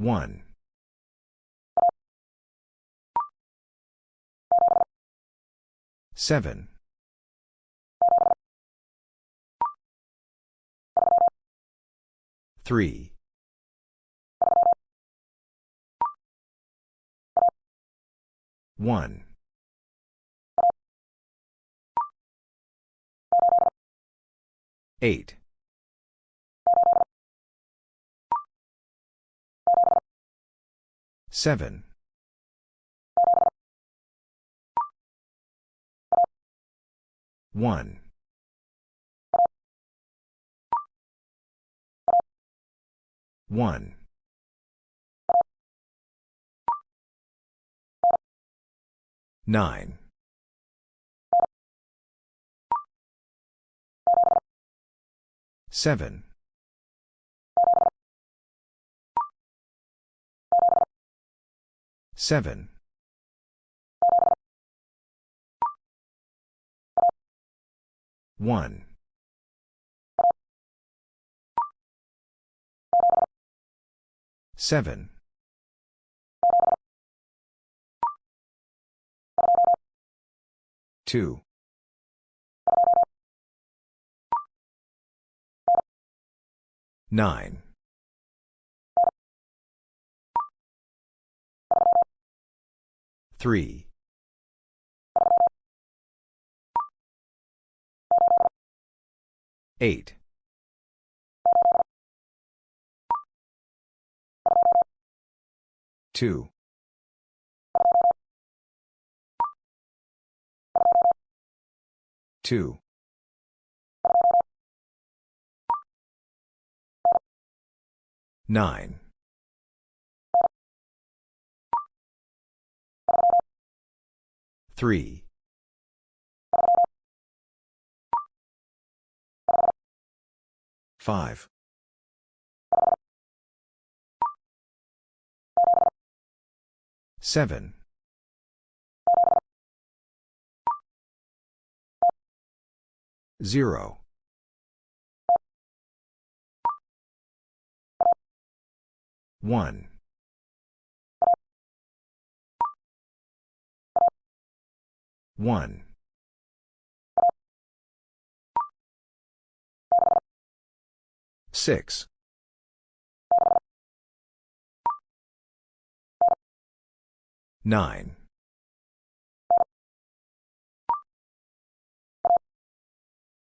1. 7. 3. 1. 8. 7. 1. 1. 9. 7. 7. 1. 7. 2. 9. 3. 8. 2. 2. 9. 3. 5. 7. 0. 1. 1. 6. 9.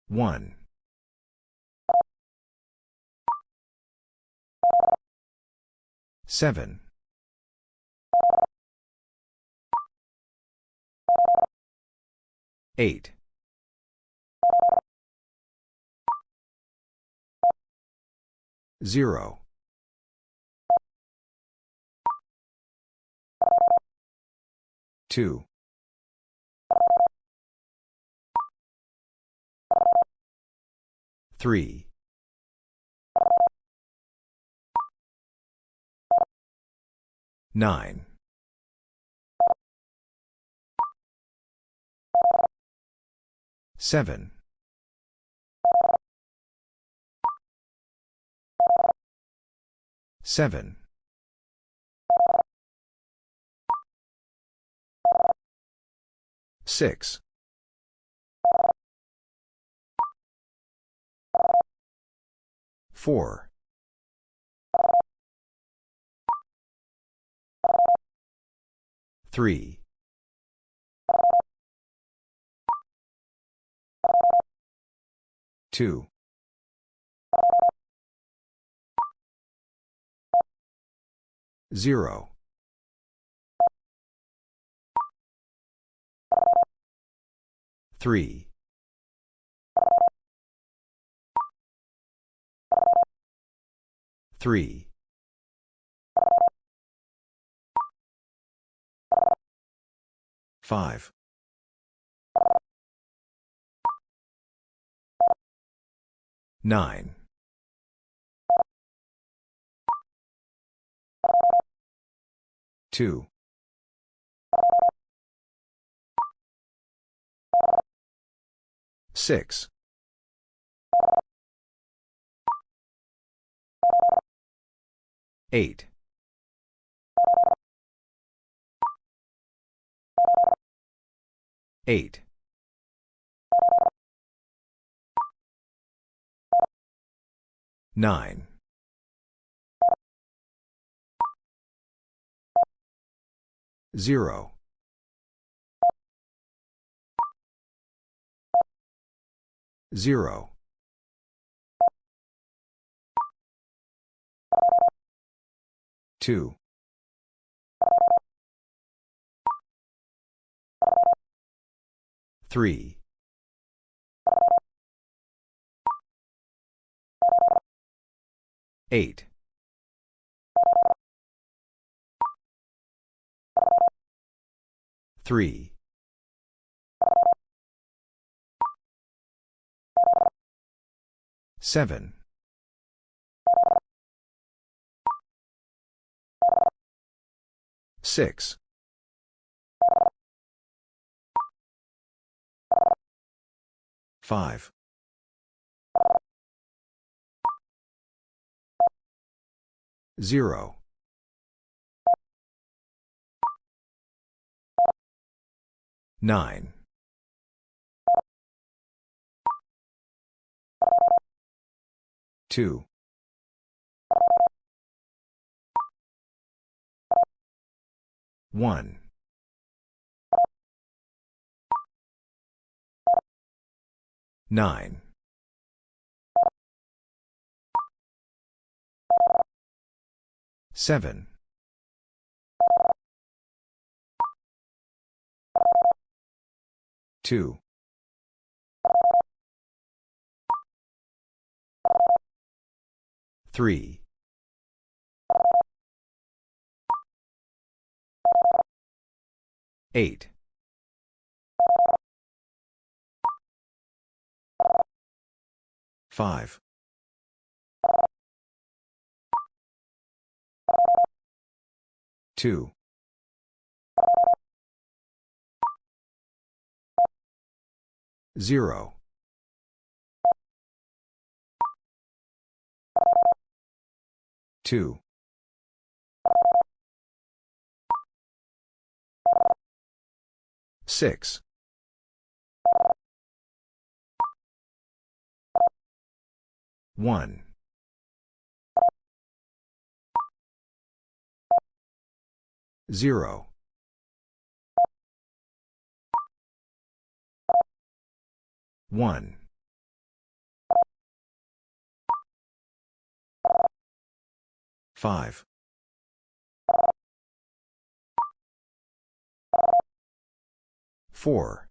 1. 7. 8. 0. 2. 3. 9. 7. 7. 6. 4. 3. 2. 0. 3. 3. 5. 9. 2. 6. 8. 8. 9. 0. 0. 2. 3. 8. 3. 7. 6. 5. 0. 9. 2. 1. 9. 7. 2. 3. 8. 5. 2. 0. 2. 6. 1. 0. 1. 5. 4.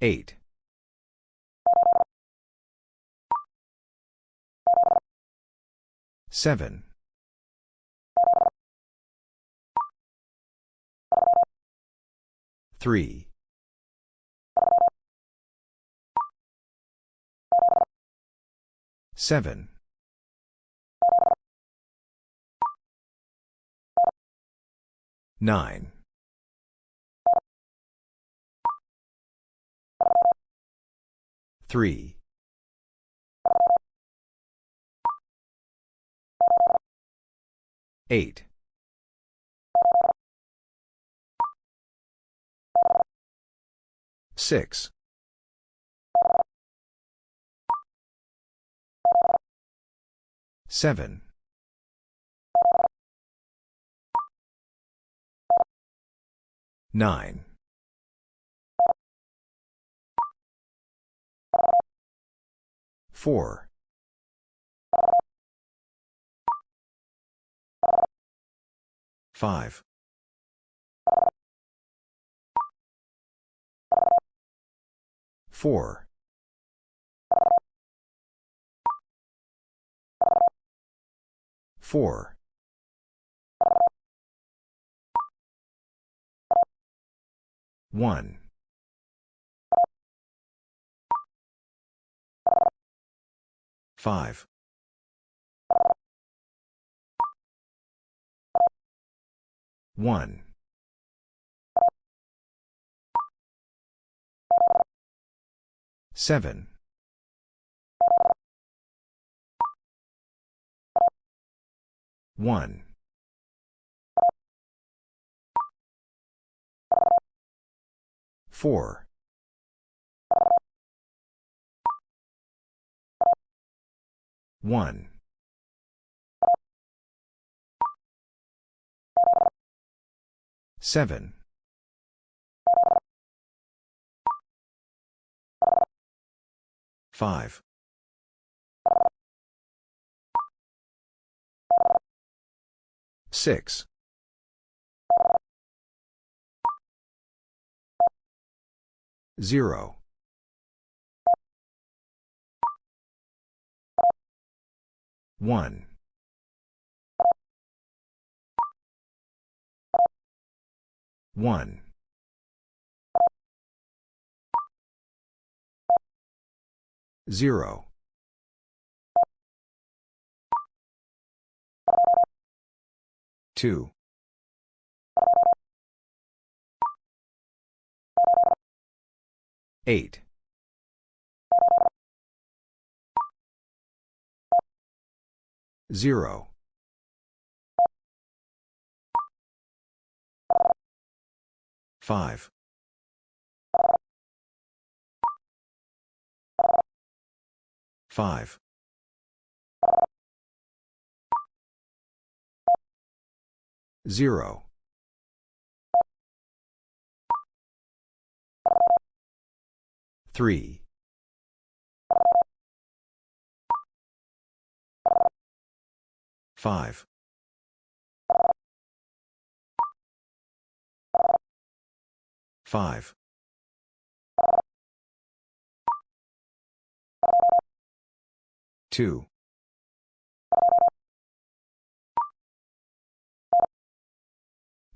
8. 7. 3. 7. 9. 3. 8. 6. 7. 9. 4. 5. 4. 4. 1. 5. 1. 7. 1. 4. 1. Seven. Five. Six. Zero. One. One. Zero. Two. Eight. Zero. Five. Five. Zero. Three. Five. Five. Two.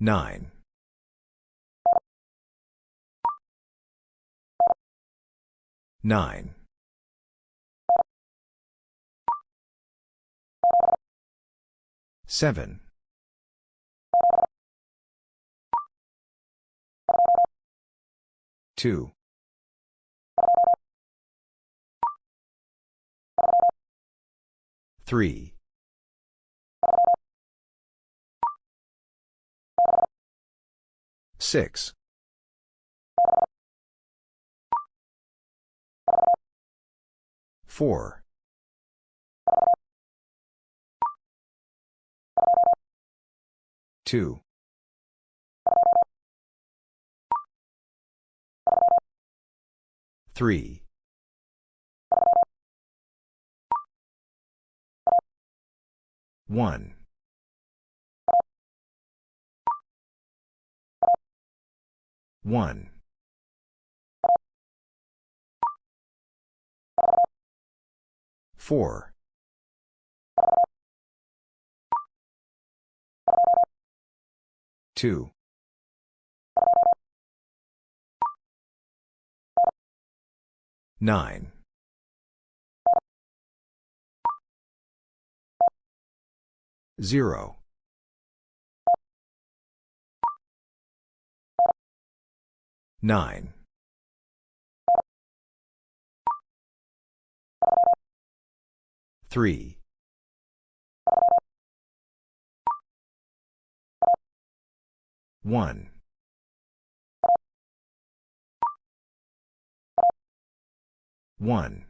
Nine. Nine. Seven. Two. Three. Six. Four. Two. Three. One. One. Four. Two. Nine. Zero. Nine. Three. One. One.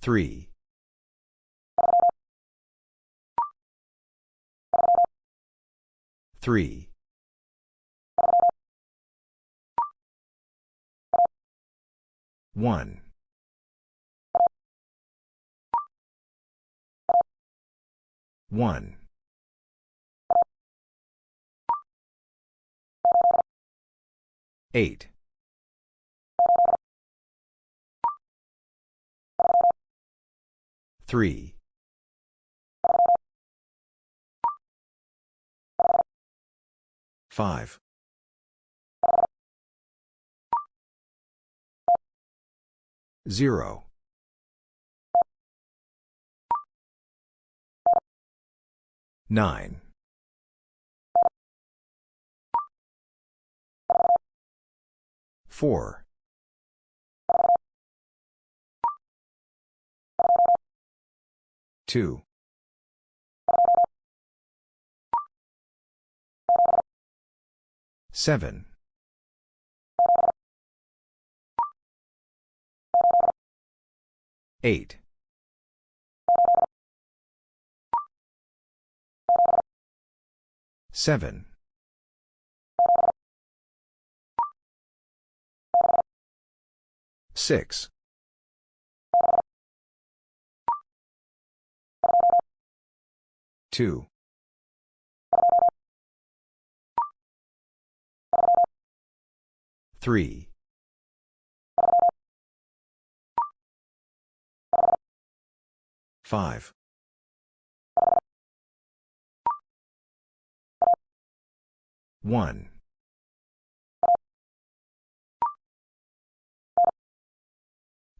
Three. Three. One. One. Eight. Three. Five. Zero. Nine. Four. Two. Seven. Eight. Seven. Six. Two. Three. Five. One.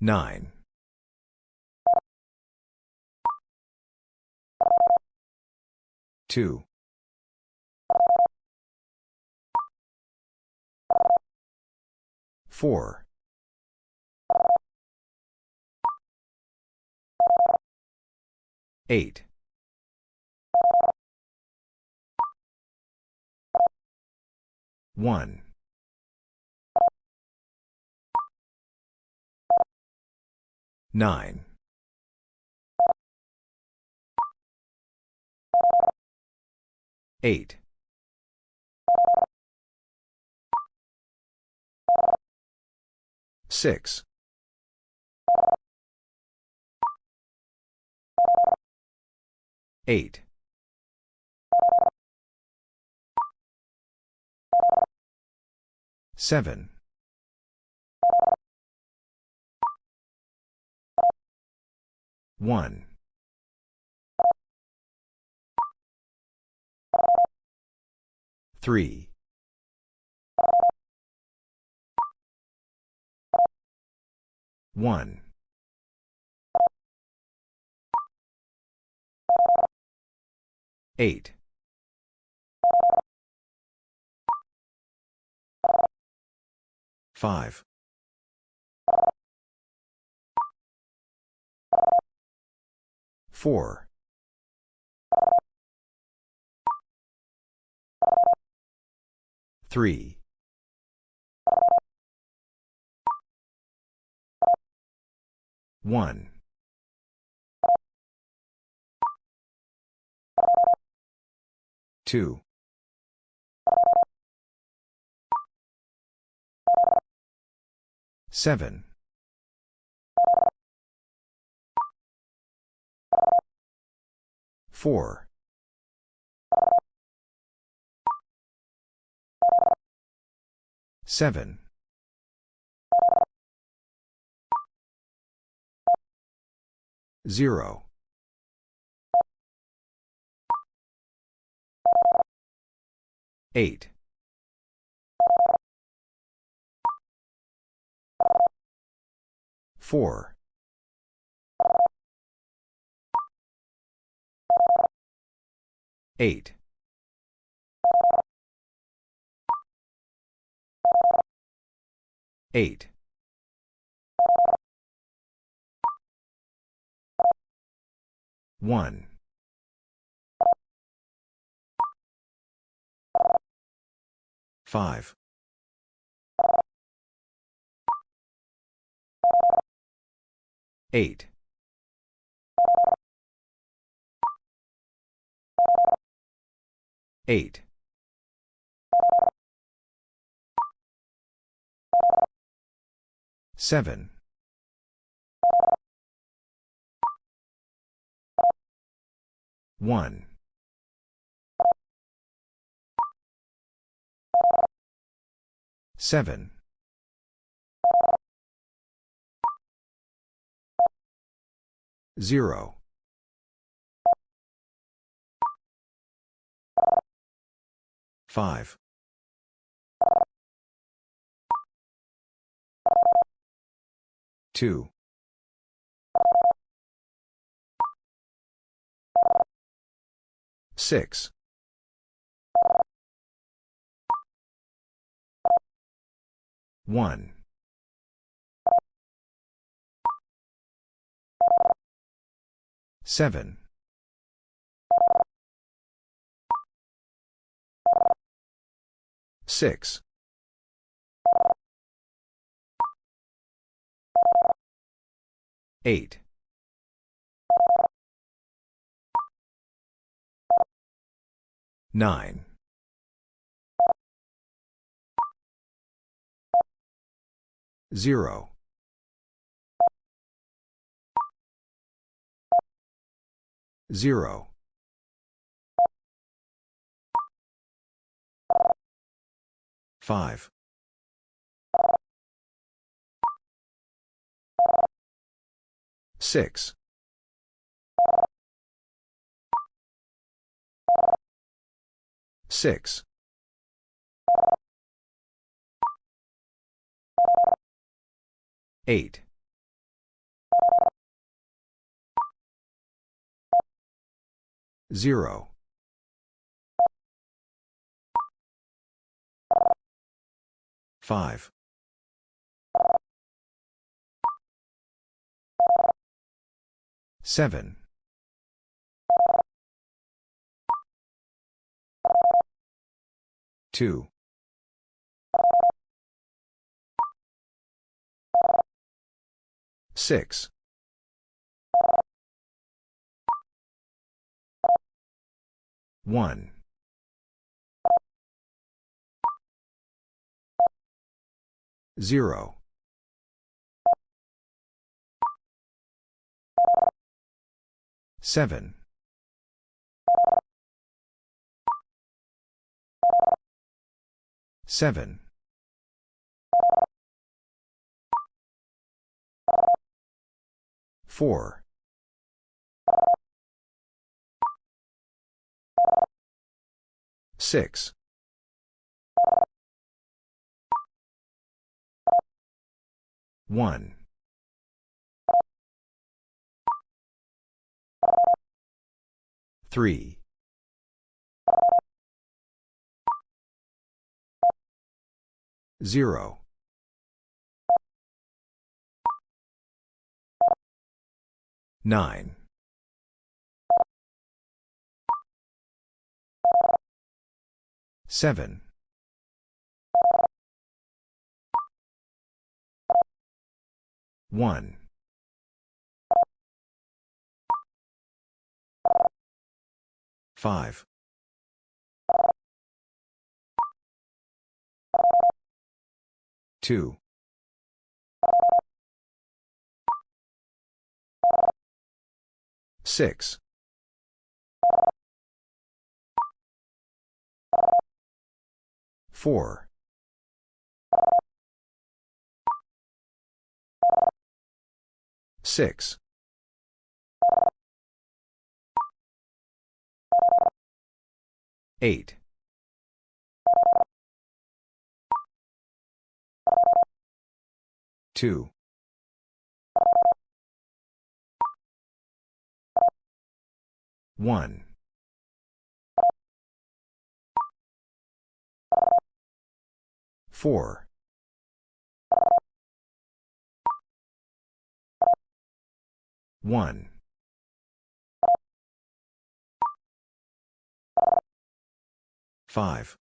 Nine. Two. Four. Eight. One. Nine. Eight. Six. Eight. Seven. One. Three. One. Eight. Five. Four. Three. One. Two. Seven. Four. Seven. Zero. Eight. Four. Eight. Eight. One. Five. Eight. Eight. Seven. One. Seven. Zero. Five. Two. Six. One. Seven. Six. Eight. Nine. Zero. Zero. Five. Six. Six. Eight. Zero. Five. Seven. Two. Six. One. Zero. Seven. Seven. Four. Six. One. Three. Zero. Nine. Seven. One. Five. Two. Six. Four. Six. Eight. Two. One. Four. One. Five.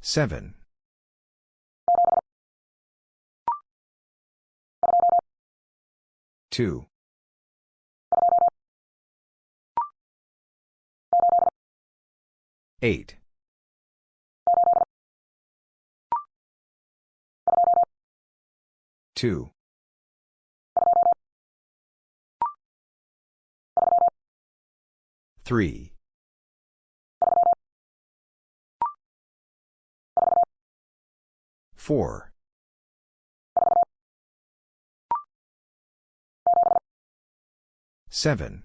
Seven. Two. Eight. Two. Three. Four. Seven.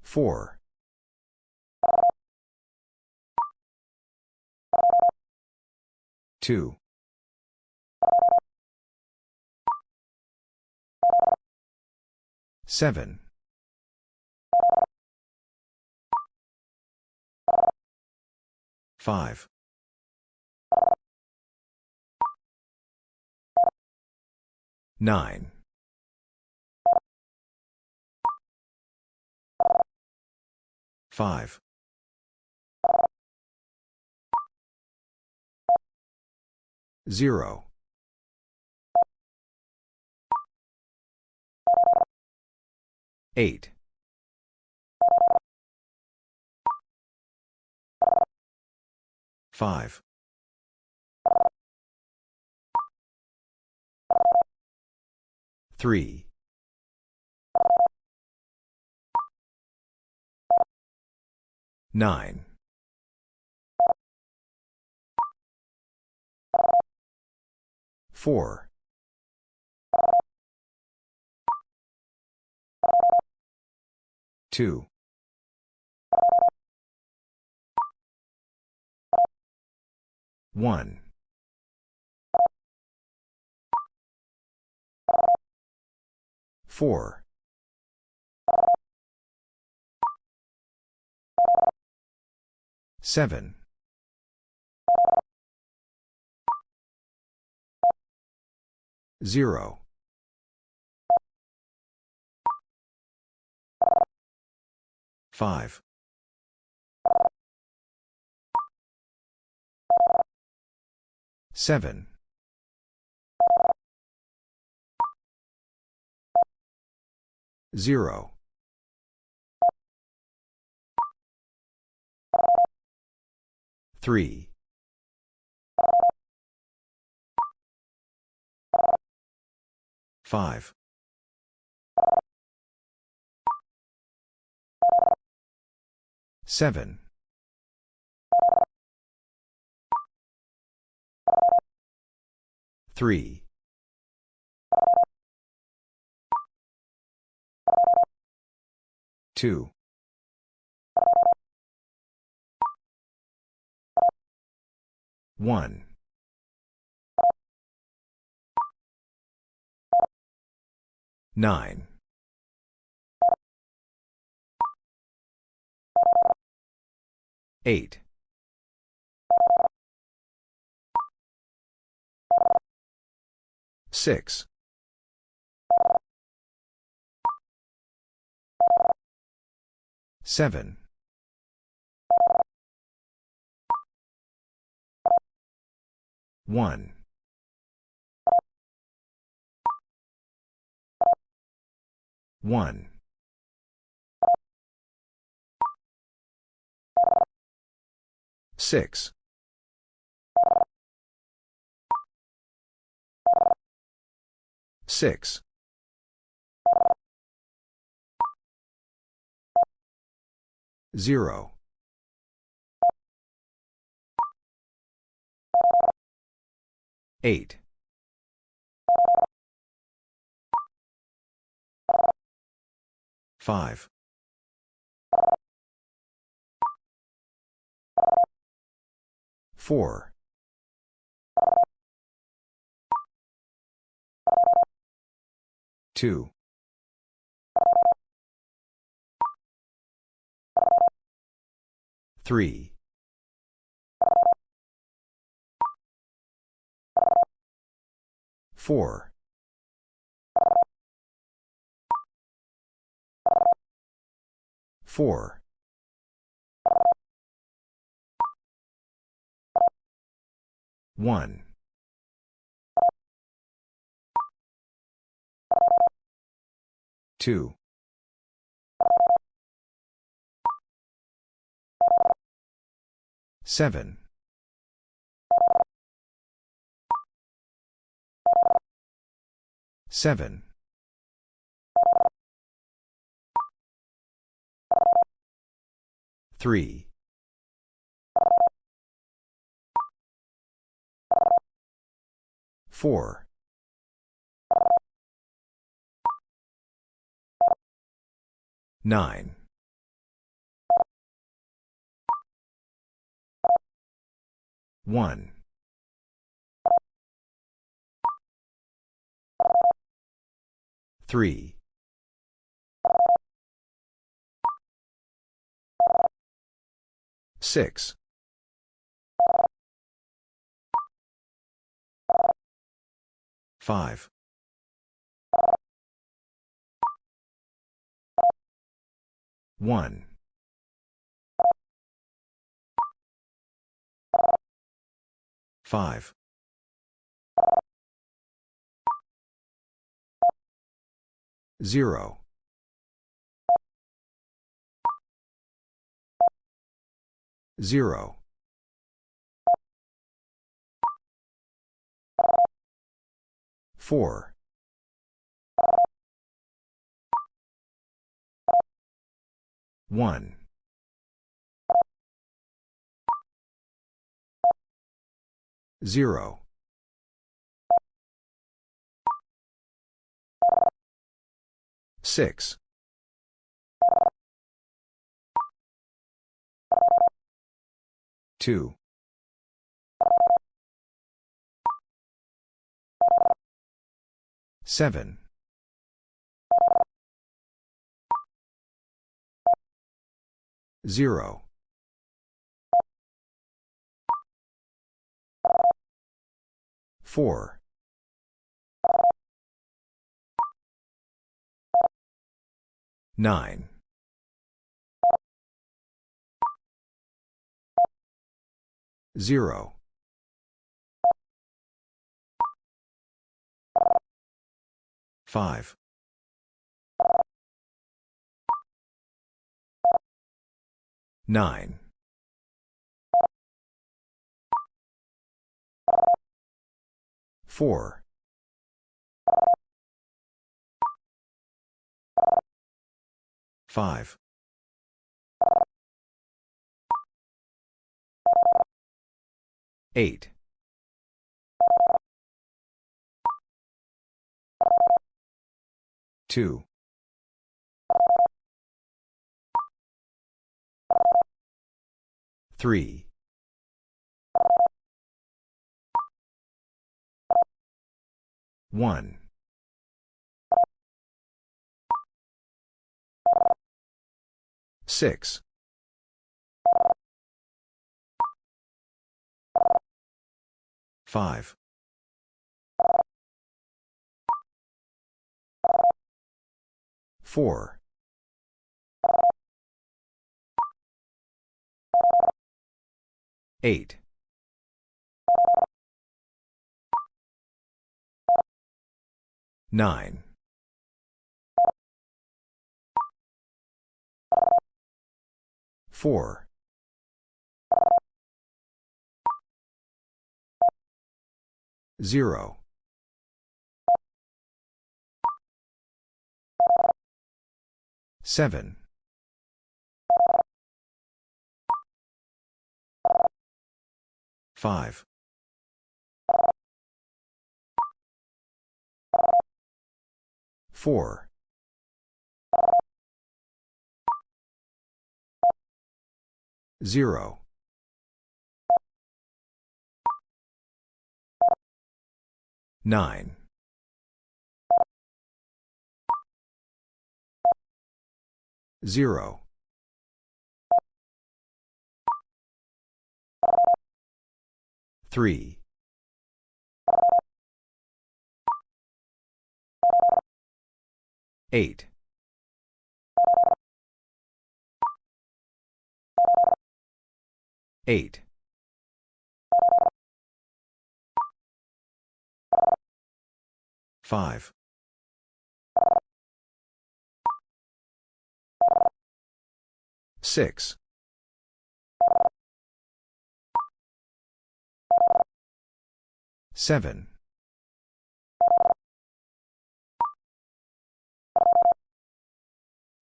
Four. 2. 7. 5. 9. 5. 0. 8. 5. 3. 9. 4. 2. 1. 4. 7. 0. 5. 7. 0. 3. 5. 7. 3. 2. 1. 9. 8. 6. 7. 1. 1. 6. 6. 0. 8. 5. 4. 2. 3. 4. 4. 1. 2. 7. 7. 3. 4. 9. 1. 3. Six. Five. One. Five. Zero. Zero. Four. One. Zero. Six. Two. Seven. Zero. Four. Nine. Zero. Five. Nine. Four. Five. Eight. Two. Three. One. Six. Five. Four. Eight. Nine. Four. Zero. Seven. Five. Four. Zero. Nine. Zero. Three. Eight. Eight. Five. Six. Seven.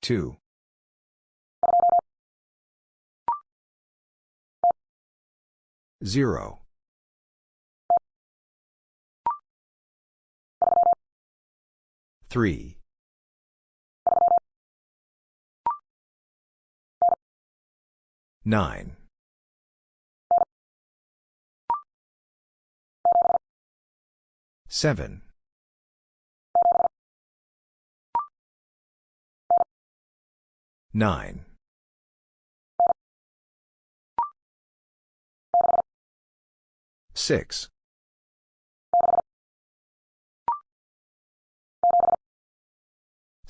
Two. Zero. Three. Nine. Seven. Nine. Six.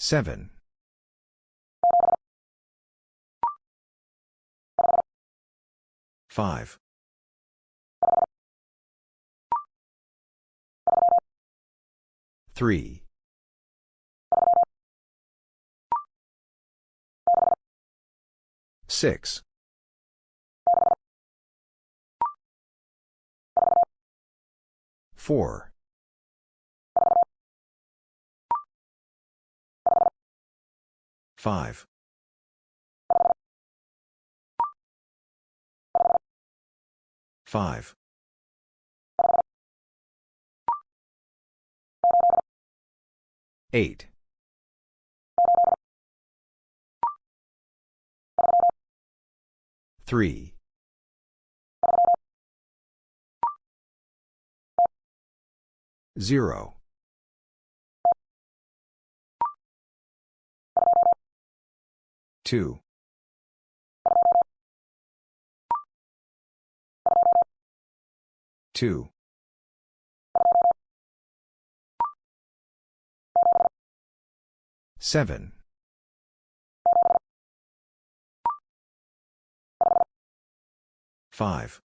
Seven. Five. Three. Six. Four. 5. 5. 8. 3. 0. 2. 2. 7. 5.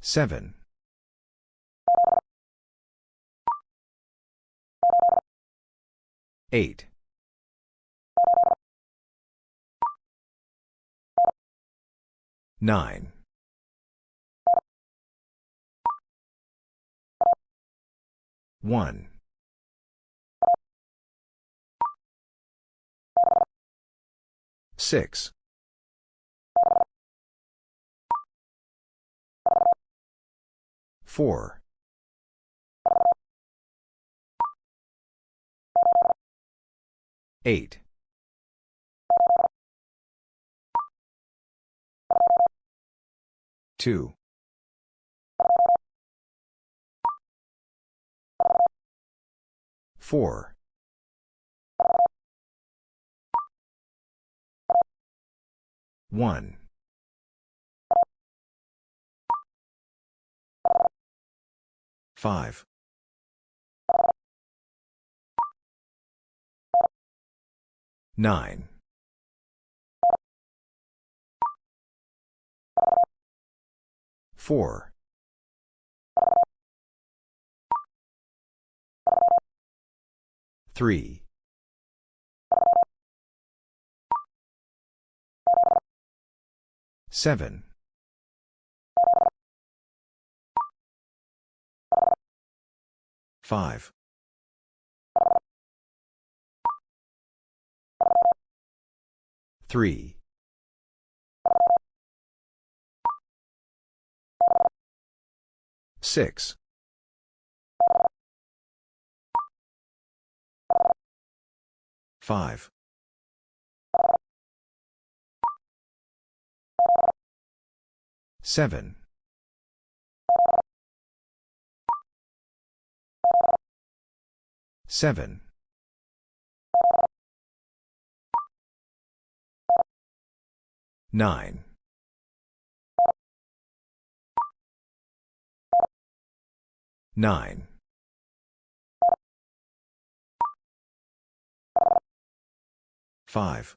7. 8. 9. 1. 6. 4. 8. 2. 4. 1. 5. 9. 4. 3. 7. 5. 3. 6. 5. 7. 7. 9. 9. 5.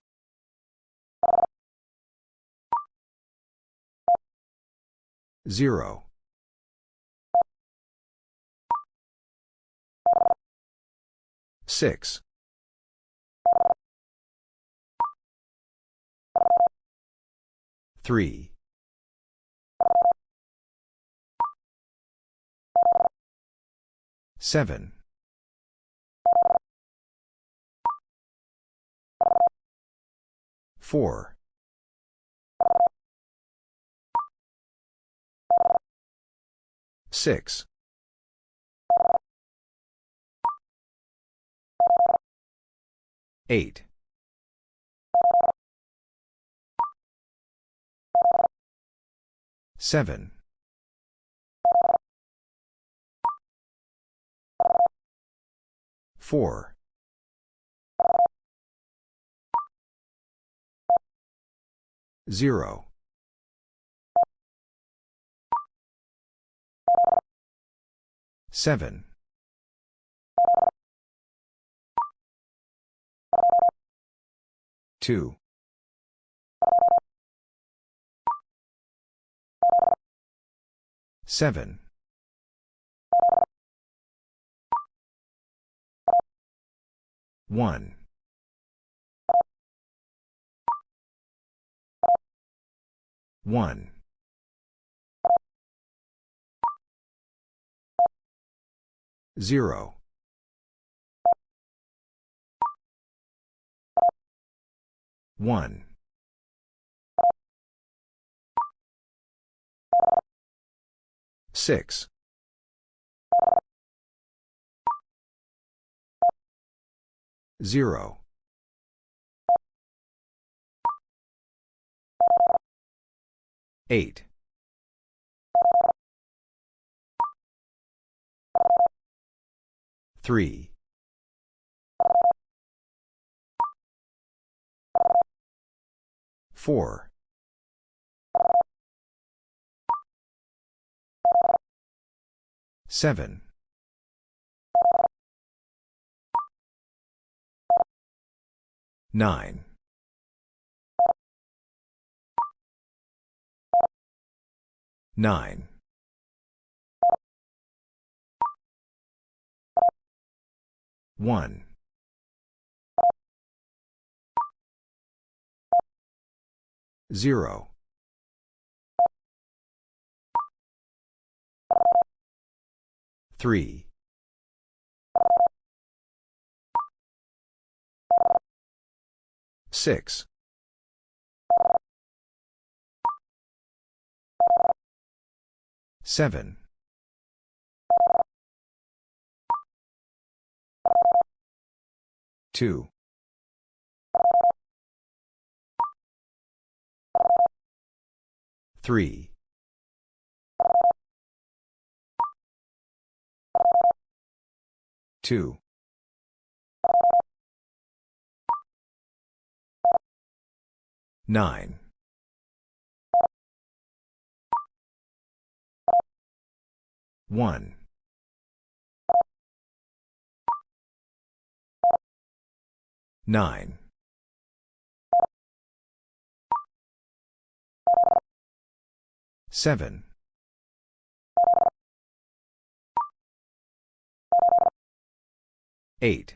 0. 6. 3. 7. 4. 6. 8. 7. 4. 0. 7. 2. Seven. One. One. Zero. One. Six. Zero. Eight. Three. Four. Seven. Nine. Nine. One. Zero. Three. Six. Seven. Two. Three. Two. Nine. One. Nine. Seven. Eight.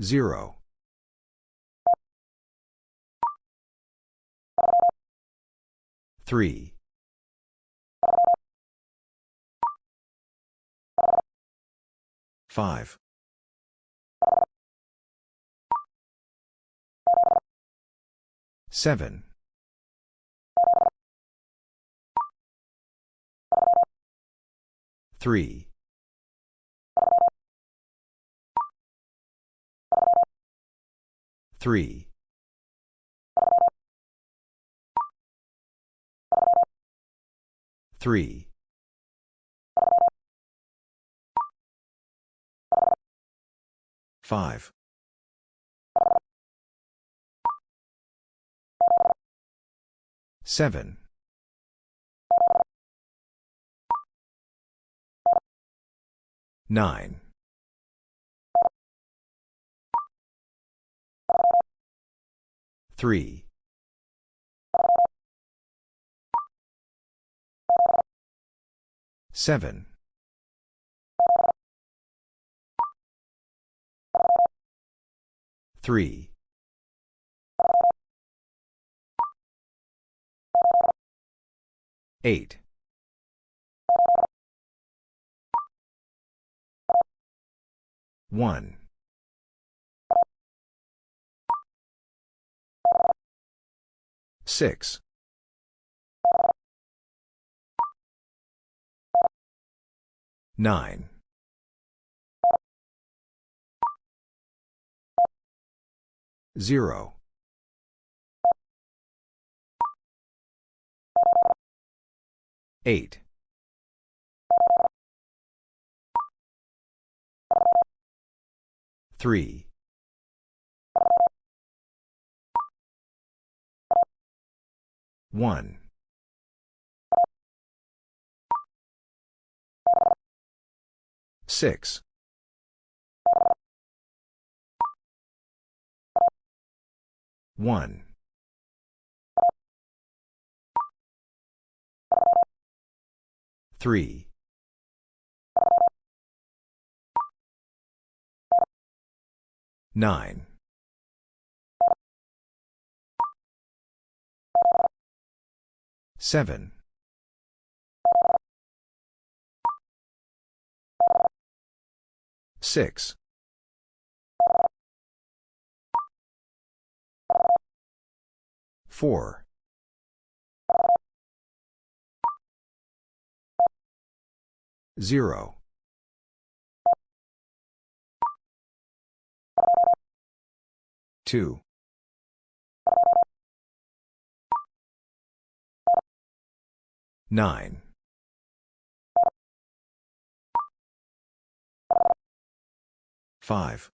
Zero. Three. Five. Seven. Three. Three. Three. Five. Seven. Nine. Three. Seven. Three. Eight. One. Six. Nine. Zero. Eight. Three. One. Six. One. Three. 9. 7. 6. 4. 0. 2. 9. 5.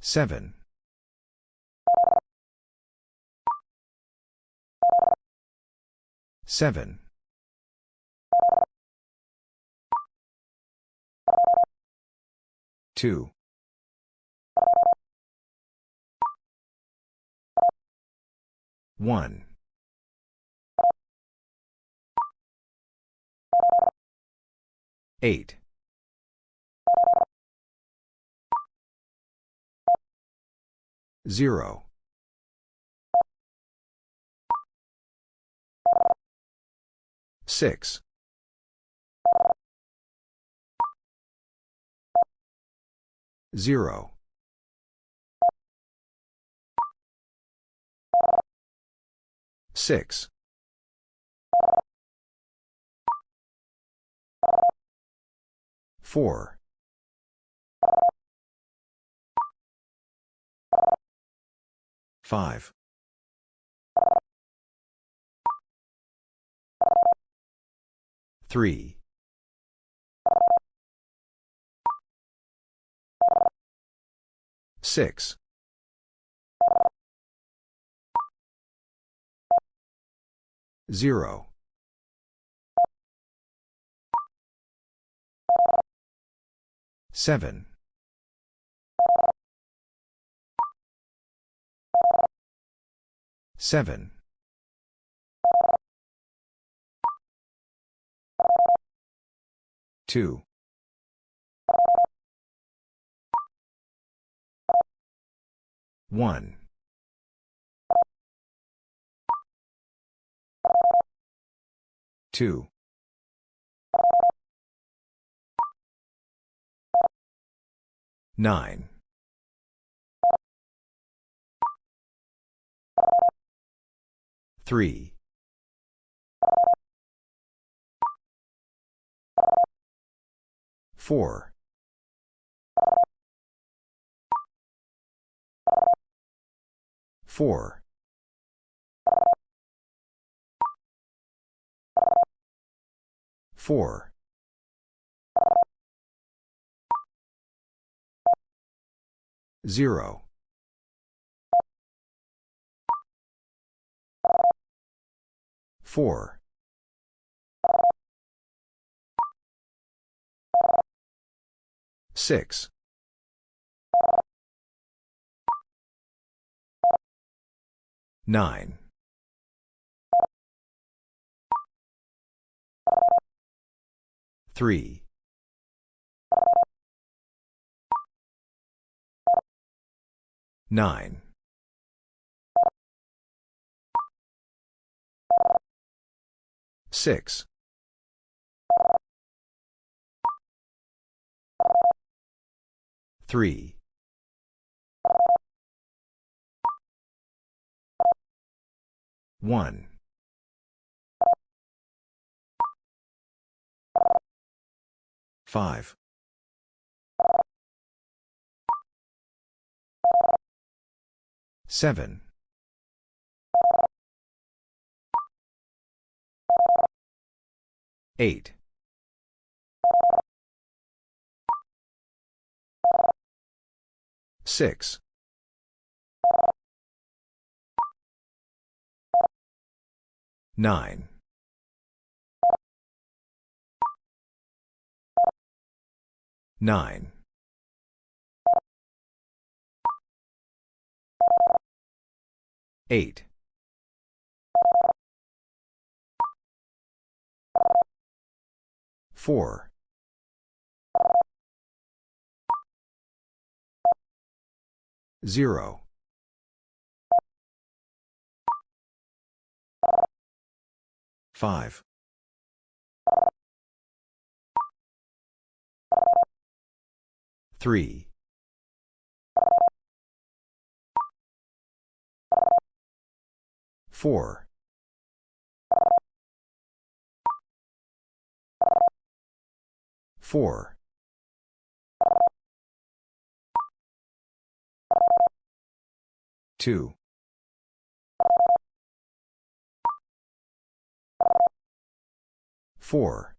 7. 7. 2. 1. 8. 0. 6. 0. 6. 4. 5. 3. 6. 0. 7. 7. 2. 1. 2. 9. 3. 4. 4. 4. 0. 4. 6. 9. 3. 9. 6. 3. 1. 5. 7. 8. 6. Nine. Nine. Eight. Four. Zero. Five. Three. Four. Four. Two. Four.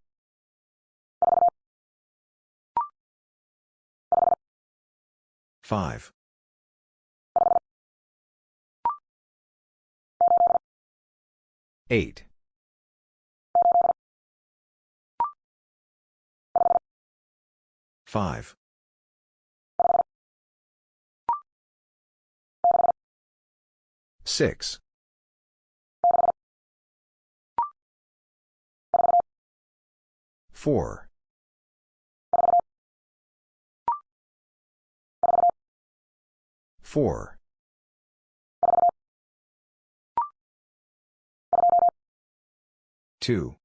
Five. Eight. Five. Six. Four. Four. Two.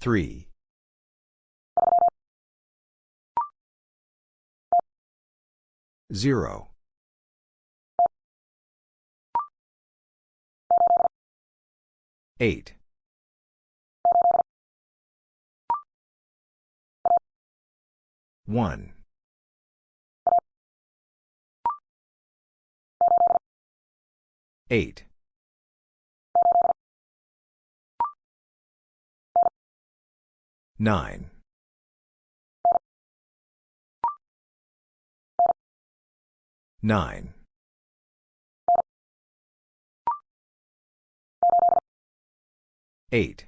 Three. Zero. Eight. One. Eight. Nine. Nine. Eight.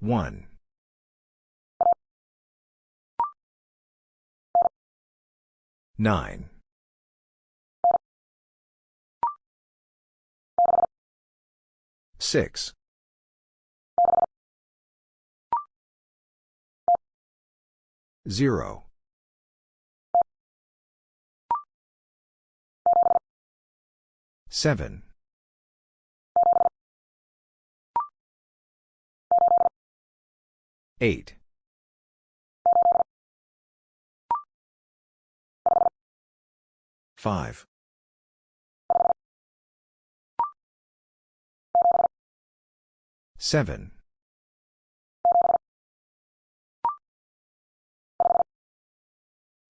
One. Nine. Six. Zero. Seven. Eight. Five. Seven.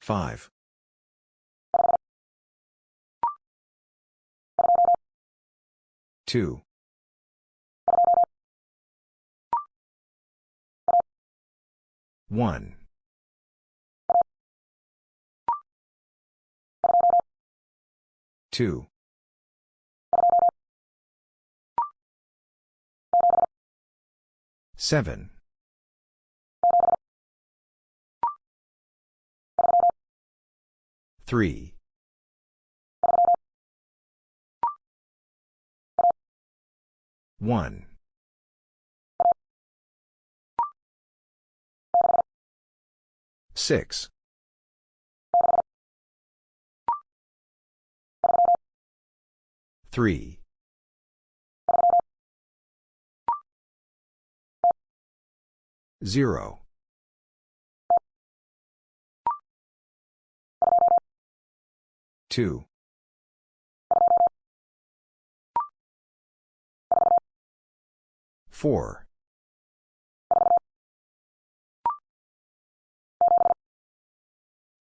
Five. Two. One. Two. Seven. Three. One. Six. Three. Zero. Two. Four.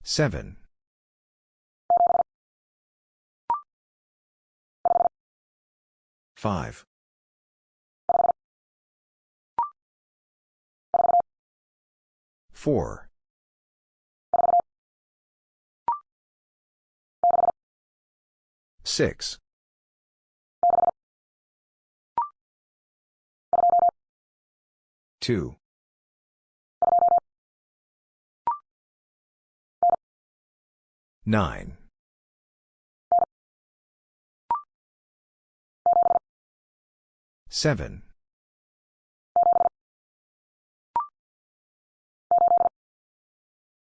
Seven. Five. Four. Six. 2. 9. 7.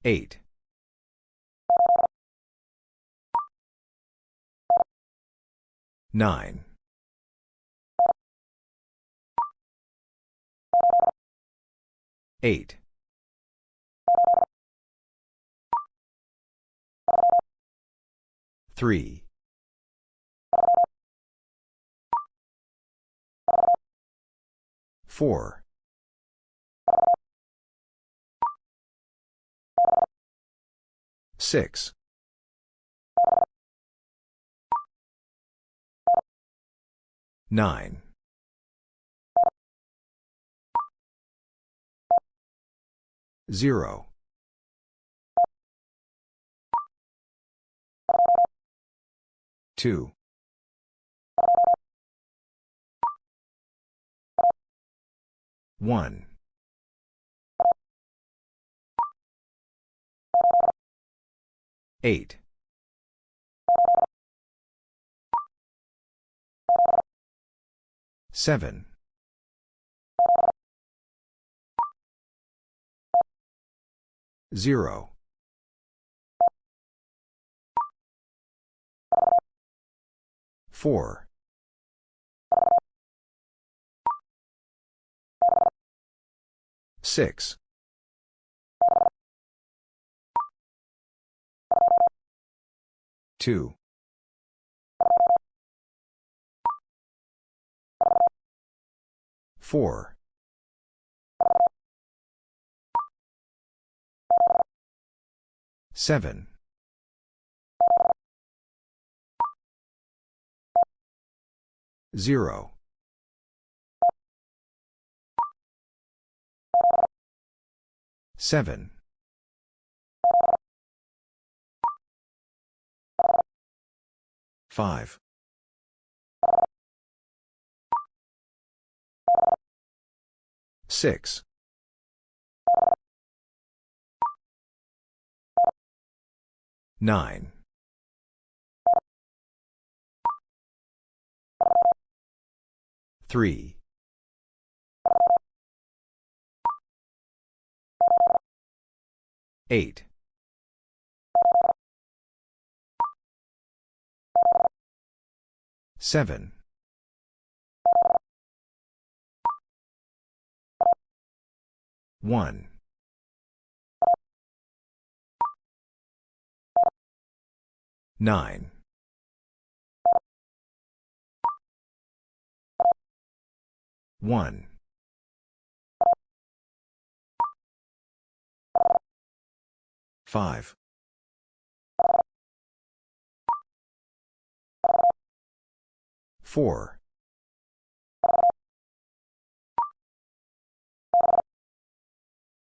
8. 9. Eight. Three. Four. Six. Nine. Zero. Two. One. Eight. Seven. Zero. Four. Six. Two. Four. Seven. Zero. Seven. Five. Six. Nine. Three. Eight. Seven. One. Nine. One. Five. Four.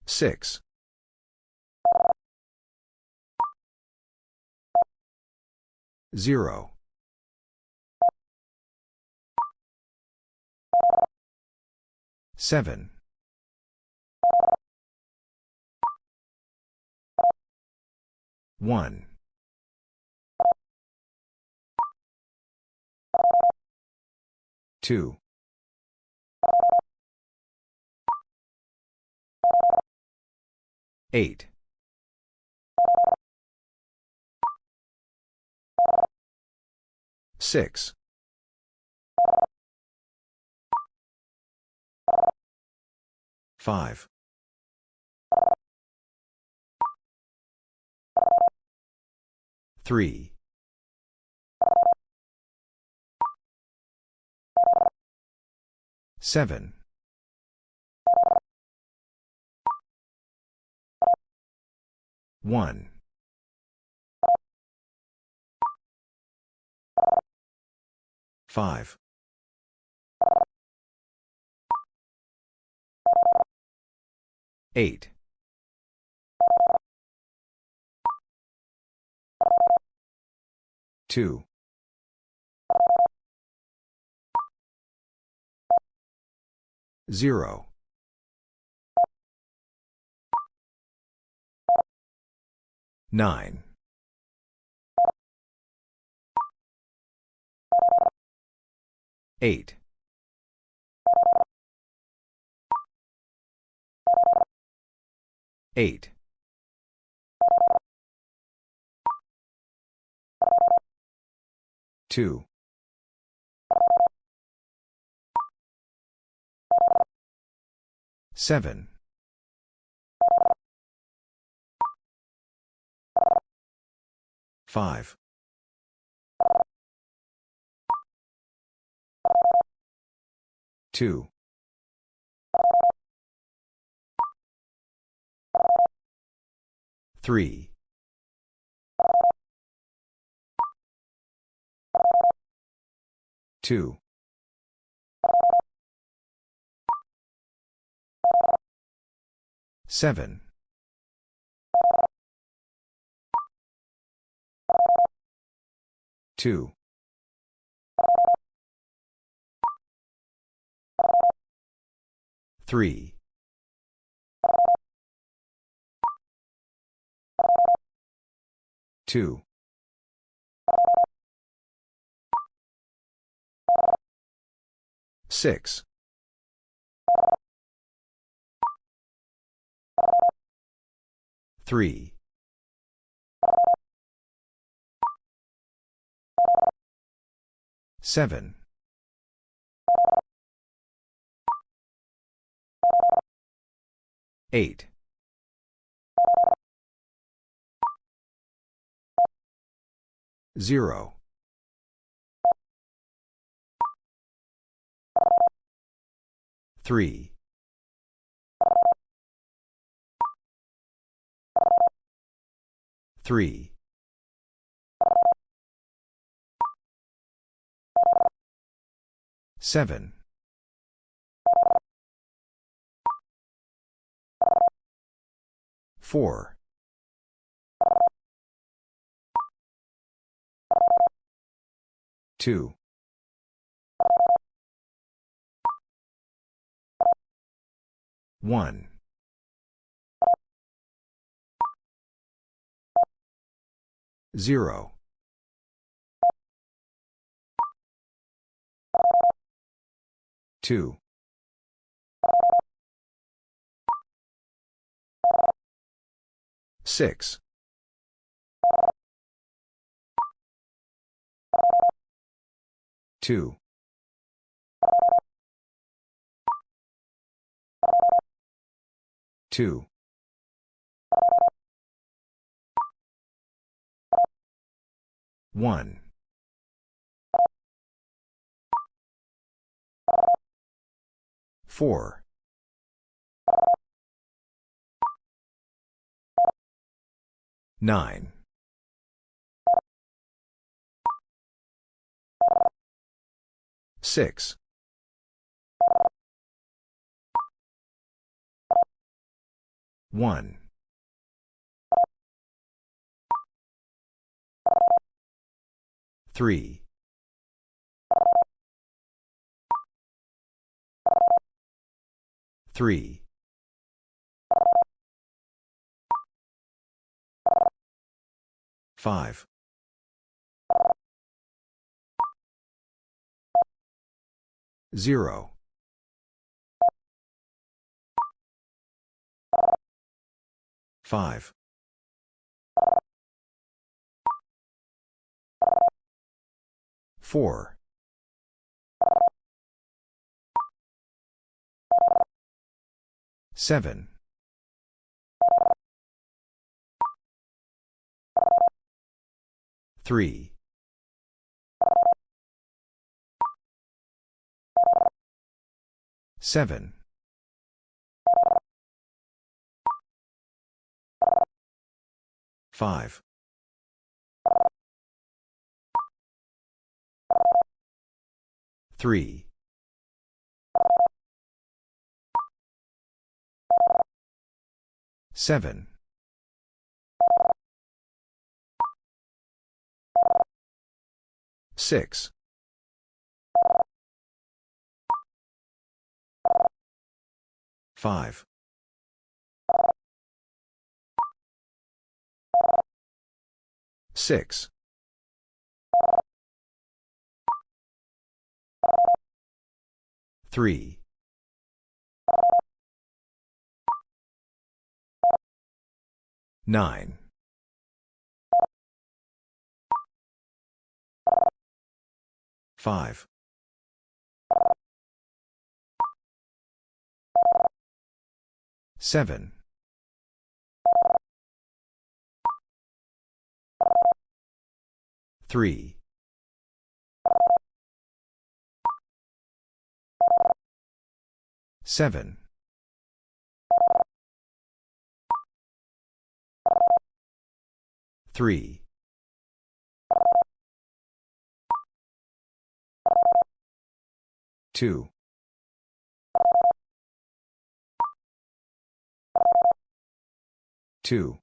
Six. Zero. Seven. One. Two. Eight. Six. Five. Three. Seven. One. Five. Eight. Two. Zero. Nine. 8. 8. 2. 7. 5. 2. 3. 2. 7. 2. 3. 2. 6. 3. 7. 8. 0. 3. 3. 7. 4. 2. 1. 0. 2. 6. 2. 2. 1. 4. 9. 6. 1. 3. 3. 5. 0. 5. 4. 7. 3. 7. 5. 3. 7. 6. 5. 6. 3. 9. 5. 7. 3. 7. 3. 2. 2.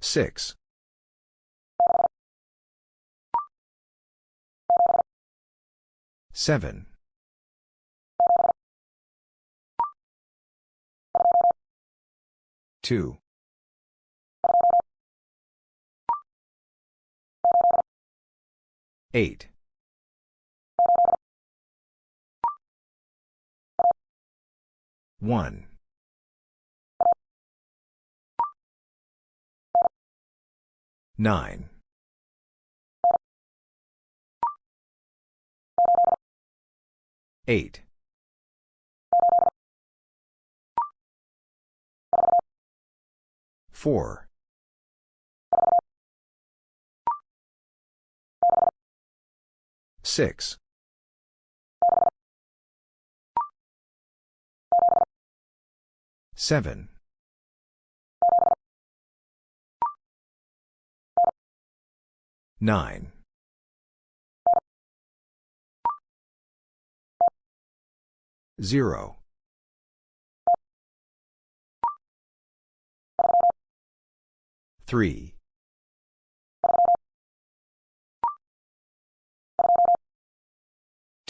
6. 7. 2. 8. 1. 9. 8. 4. 6. 7. 9. 0. 3.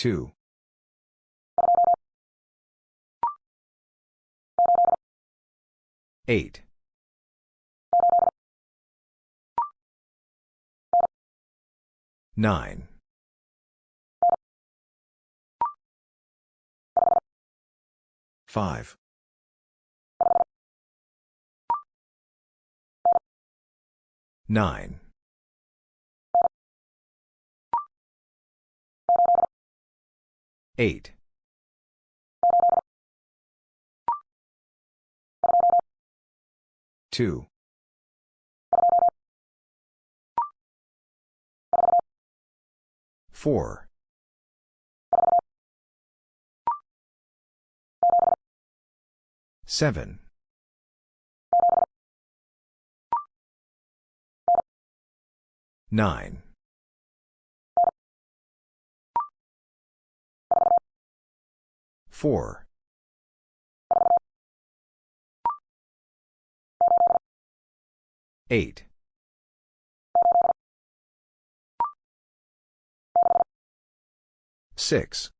2. 8. 9. 5. 9. 8. 2. 4. 7. 9. 4. 8. 6.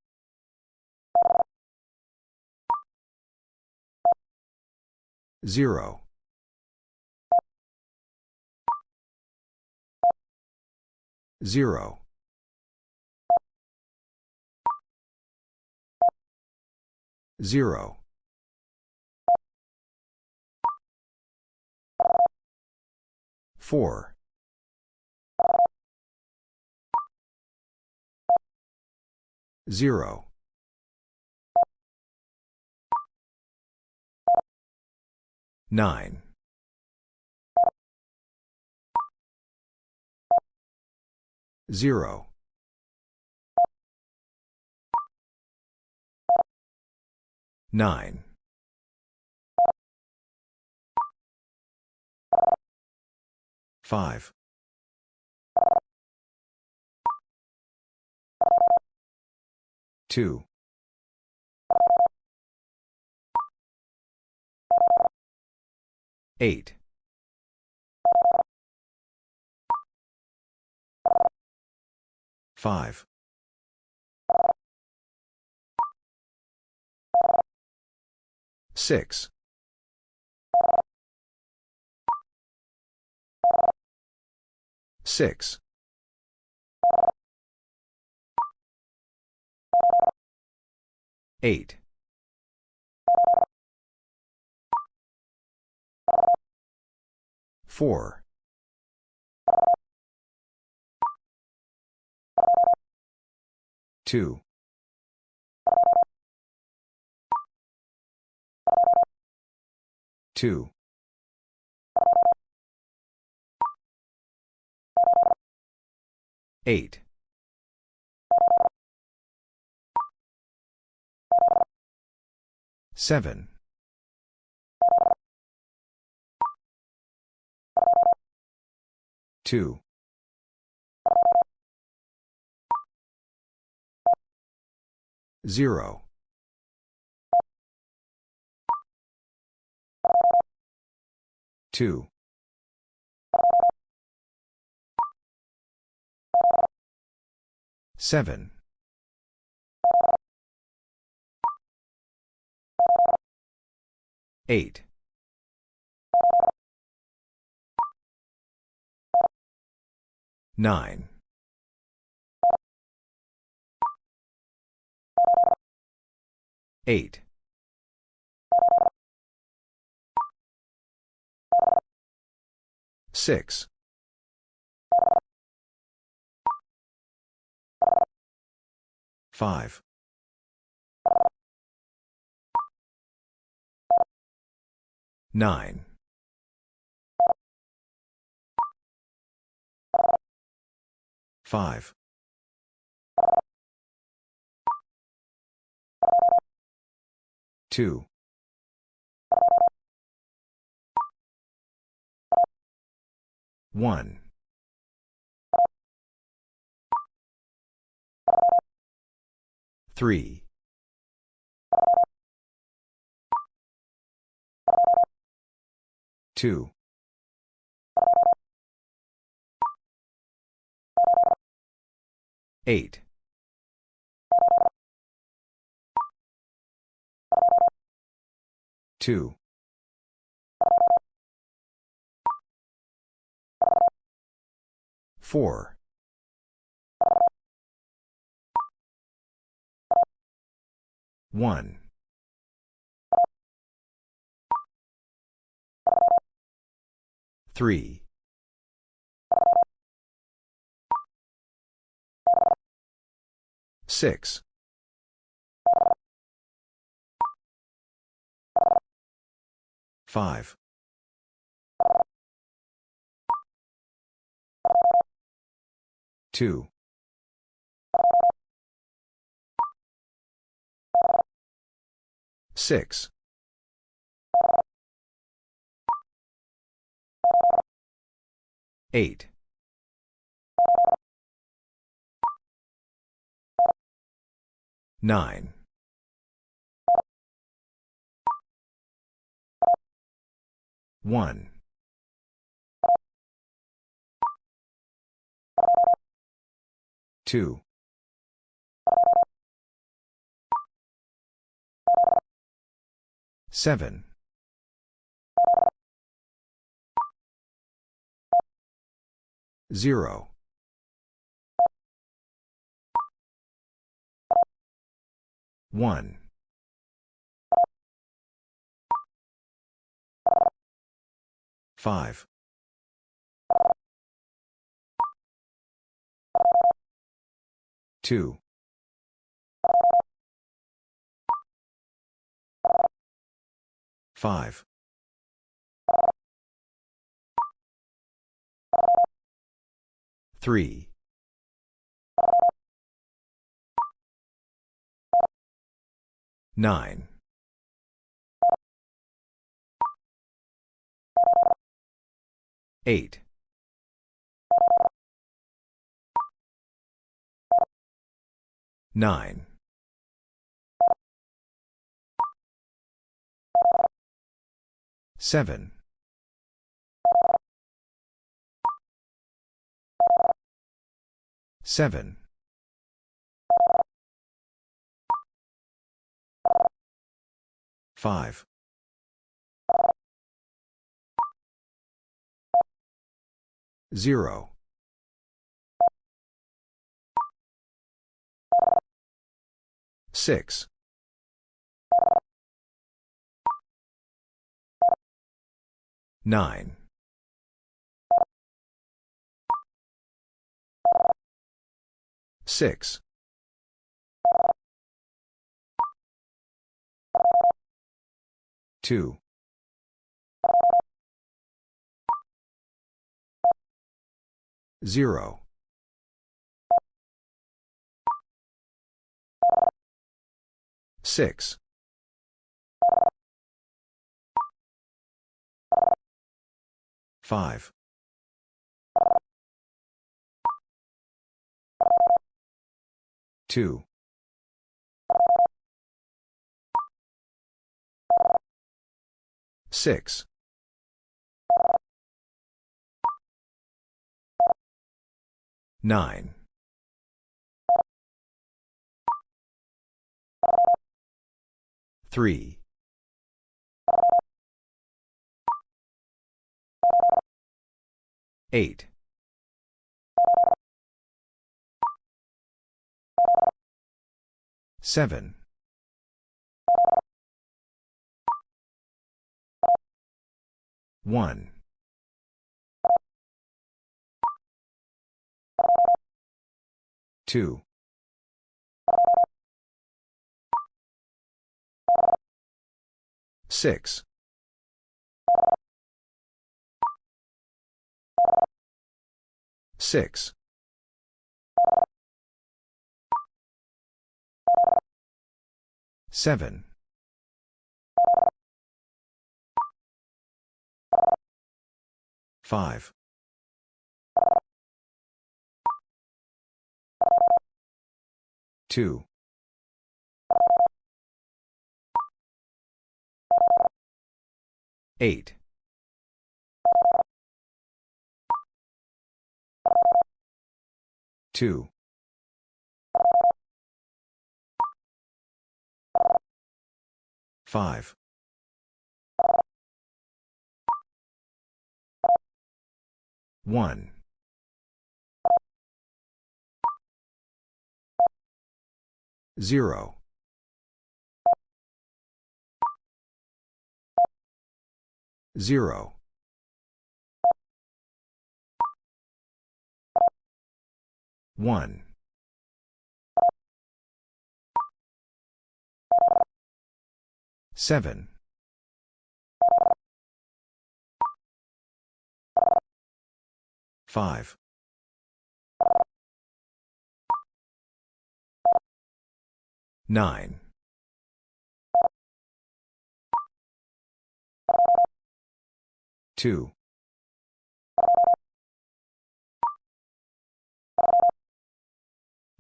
0. 0. 0. 4. 0. 9. 0. 9. 5. 2. 8. 5. Six. Six. Eight. Four. Two. 2. 8. 7. 2. 0. 2. 7. 8. 9. 8. 6. 5. 9. 5. 2. 1. 3. 2. 8. 2. 4. 1. 3. 6. 5. 2. 6. 8. 9. 1. 2. 7. 0. 1. 5. 2. 5. 3. 9. 8. 9. 7. 7. 5. 0. 6. 9. 6. 2. 0. Six. Five. Two. Six. Nine. Three. Eight. Seven. One. Two. Six. Six. Seven. Five. Two. Eight. Two. Five. One. Zero. Zero. One. Seven. Five. Nine. Two.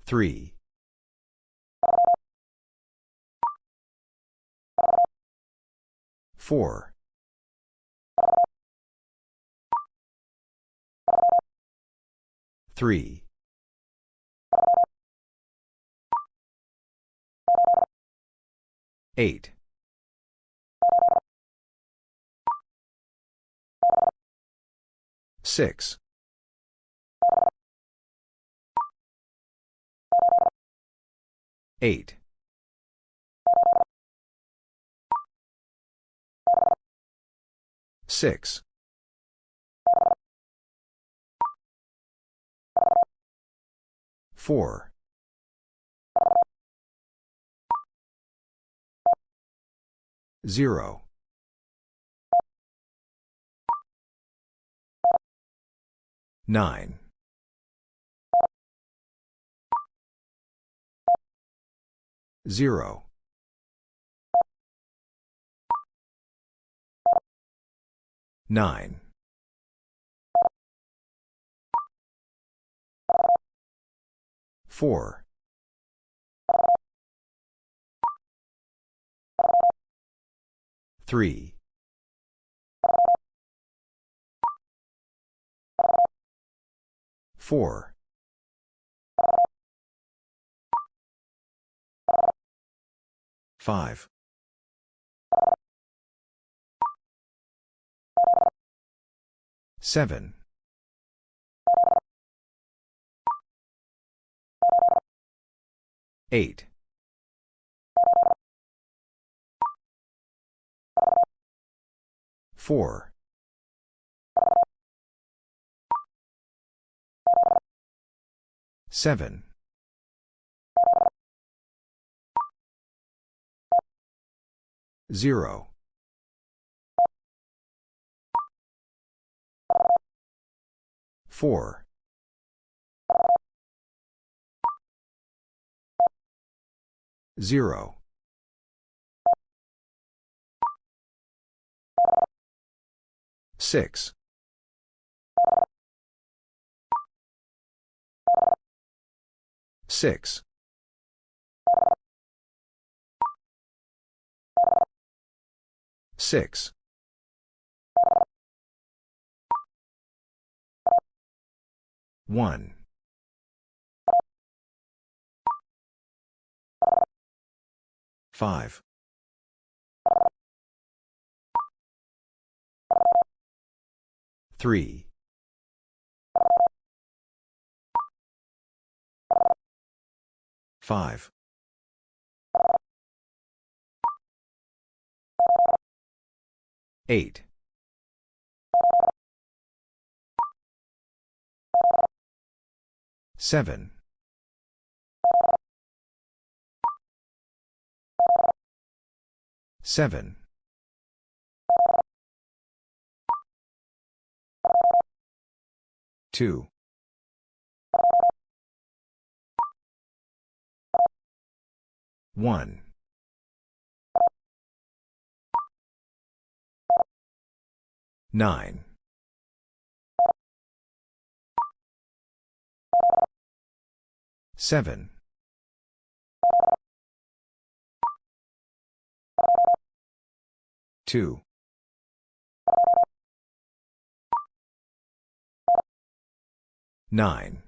Three. Four. Three. Eight. Six. Eight. Six. Four. Zero. Nine. Zero. Nine. Four. Three. Four. Five. Seven. Eight. Four. Seven. Zero. Four. Zero. Six. 6. 6. 1. 5. 3. 5. 8. 7. 7. 2. 1. 9. 7. 2. 9.